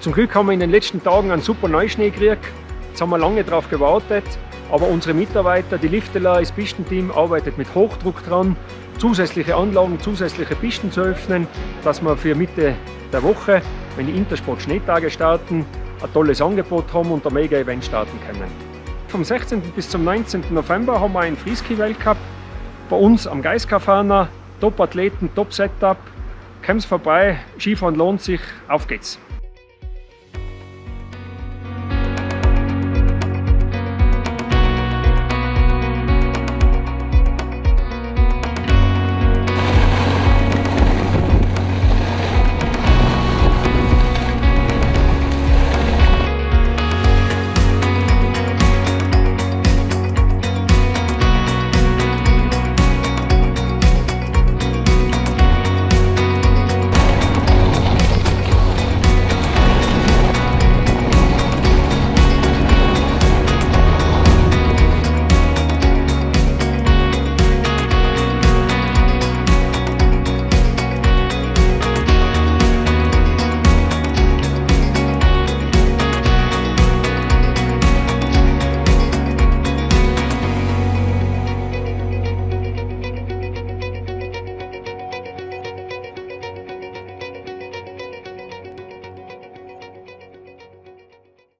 Zum Glück haben wir in den letzten Tagen einen super Neuschnee gekriegt. Jetzt haben wir lange darauf gewartet, aber unsere Mitarbeiter, die Lifteler, das Pistenteam arbeitet mit Hochdruck dran, zusätzliche Anlagen, zusätzliche Pisten zu öffnen, dass wir für Mitte der Woche, wenn die Intersport Schneetage starten, ein tolles Angebot haben und ein Mega-Event starten können. Vom 16. bis zum 19. November haben wir einen Freeski-Weltcup bei uns am Geiskafana. Top-Athleten, Top-Setup. Komm's vorbei, Skifahren lohnt sich, auf geht's!